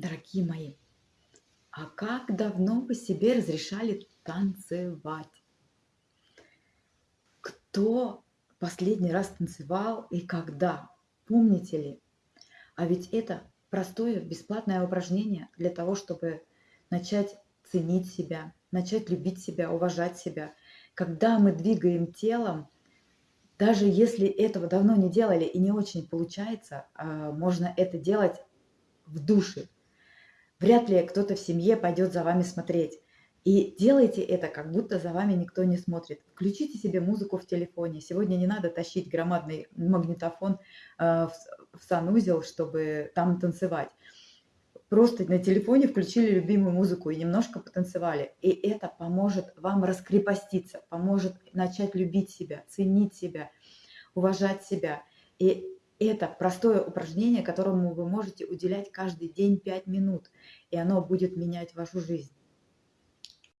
Дорогие мои, а как давно вы себе разрешали танцевать? Кто последний раз танцевал и когда? Помните ли? А ведь это простое бесплатное упражнение для того, чтобы начать ценить себя, начать любить себя, уважать себя. Когда мы двигаем телом, даже если этого давно не делали и не очень получается, а, можно это делать в душе. Вряд ли кто-то в семье пойдет за вами смотреть. И делайте это, как будто за вами никто не смотрит. Включите себе музыку в телефоне. Сегодня не надо тащить громадный магнитофон э, в санузел, чтобы там танцевать. Просто на телефоне включили любимую музыку и немножко потанцевали. И это поможет вам раскрепоститься, поможет начать любить себя, ценить себя, уважать себя. И это простое упражнение, которому вы можете уделять каждый день 5 минут, и оно будет менять вашу жизнь.